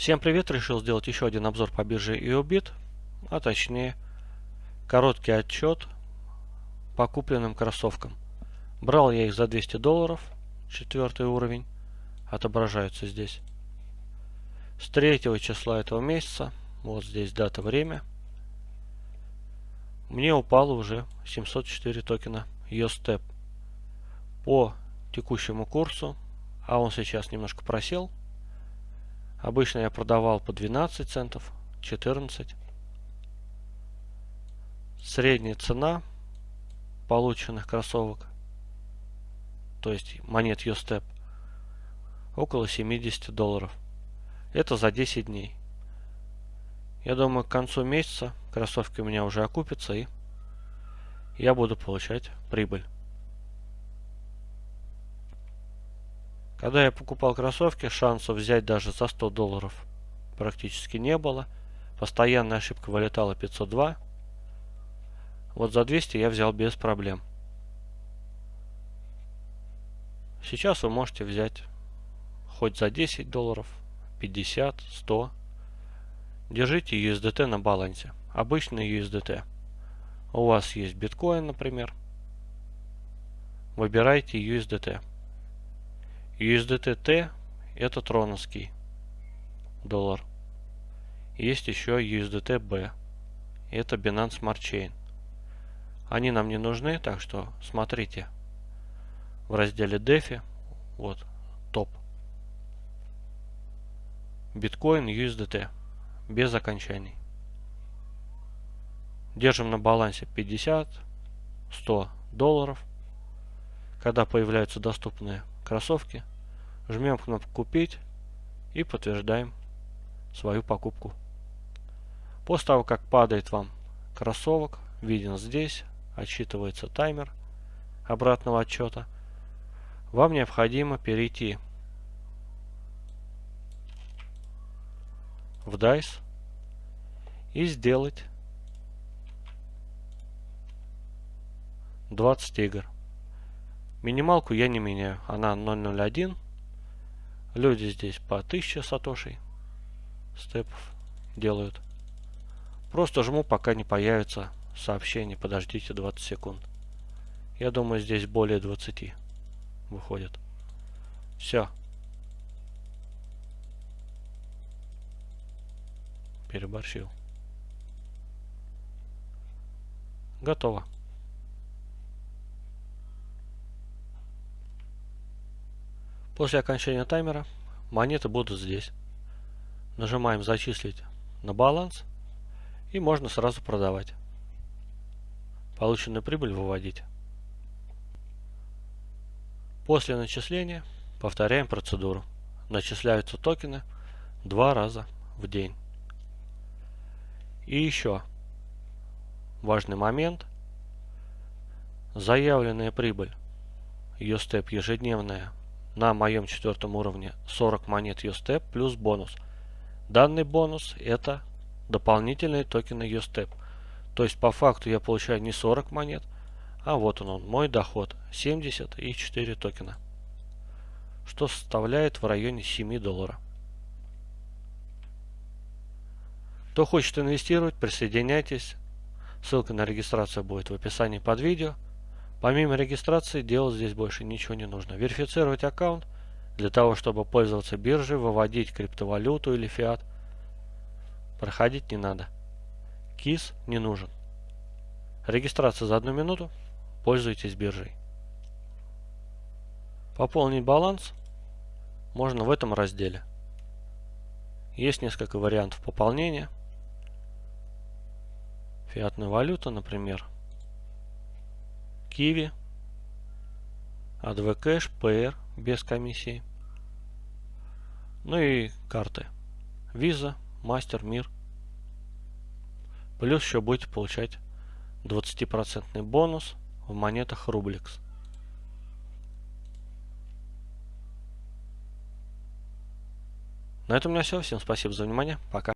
Всем привет! Решил сделать еще один обзор по бирже EOBIT, а точнее короткий отчет по купленным кроссовкам. Брал я их за 200 долларов, четвертый уровень, отображаются здесь. С 3 числа этого месяца, вот здесь дата, время, мне упало уже 704 токена YoStep. По текущему курсу, а он сейчас немножко просел, Обычно я продавал по 12 центов, 14. Средняя цена полученных кроссовок, то есть монет Юстеп, около 70 долларов. Это за 10 дней. Я думаю, к концу месяца кроссовки у меня уже окупятся и я буду получать прибыль. Когда я покупал кроссовки, шансов взять даже за 100 долларов практически не было. Постоянная ошибка вылетала 502. Вот за 200 я взял без проблем. Сейчас вы можете взять хоть за 10 долларов, 50, 100. Держите USDT на балансе. Обычный USDT. У вас есть биткоин, например. Выбирайте USDT. USDT-T это троновский доллар. Есть еще USDT-B. Это Binance Smart Chain. Они нам не нужны, так что смотрите в разделе DeFi. Вот, топ. Биткоин USDT. Без окончаний. Держим на балансе 50, 100 долларов. Когда появляются доступные кроссовки, жмем кнопку «Купить» и подтверждаем свою покупку. После того, как падает вам кроссовок, виден здесь, отсчитывается таймер обратного отчета, вам необходимо перейти в DICE и сделать 20 игр. Минималку я не меняю. Она 0.01. Люди здесь по 1000 сатошей степов делают. Просто жму, пока не появится сообщение. Подождите 20 секунд. Я думаю, здесь более 20 выходит. Все. Переборщил. Готово. После окончания таймера монеты будут здесь. Нажимаем «Зачислить на баланс» и можно сразу продавать. Полученную прибыль выводить. После начисления повторяем процедуру. Начисляются токены два раза в день. И еще важный момент. Заявленная прибыль, ее степ ежедневная на моем четвертом уровне 40 монет USTEP плюс бонус. Данный бонус это дополнительные токены USTEP. То есть по факту я получаю не 40 монет, а вот он, он мой доход 70 и 4 токена. Что составляет в районе 7 долларов. Кто хочет инвестировать, присоединяйтесь. Ссылка на регистрацию будет в описании под видео. Помимо регистрации делать здесь больше ничего не нужно. Верифицировать аккаунт для того, чтобы пользоваться биржей, выводить криптовалюту или фиат. Проходить не надо. КИС не нужен. Регистрация за одну минуту. Пользуйтесь биржей. Пополнить баланс можно в этом разделе. Есть несколько вариантов пополнения. Фиатная валюта, например. Киви, ADV Cash, PR без комиссии. Ну и карты. Visa, Master, Мир. Плюс еще будете получать 20% бонус в монетах Rublex. На этом у меня все. Всем спасибо за внимание. Пока.